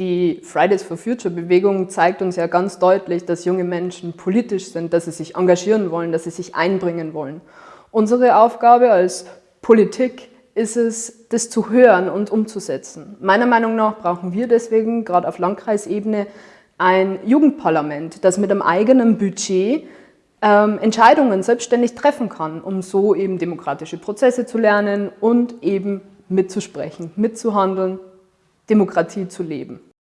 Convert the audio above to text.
Die Fridays for Future Bewegung zeigt uns ja ganz deutlich, dass junge Menschen politisch sind, dass sie sich engagieren wollen, dass sie sich einbringen wollen. Unsere Aufgabe als Politik ist es, das zu hören und umzusetzen. Meiner Meinung nach brauchen wir deswegen, gerade auf Landkreisebene, ein Jugendparlament, das mit einem eigenen Budget ähm, Entscheidungen selbstständig treffen kann, um so eben demokratische Prozesse zu lernen und eben mitzusprechen, mitzuhandeln Demokratie zu leben.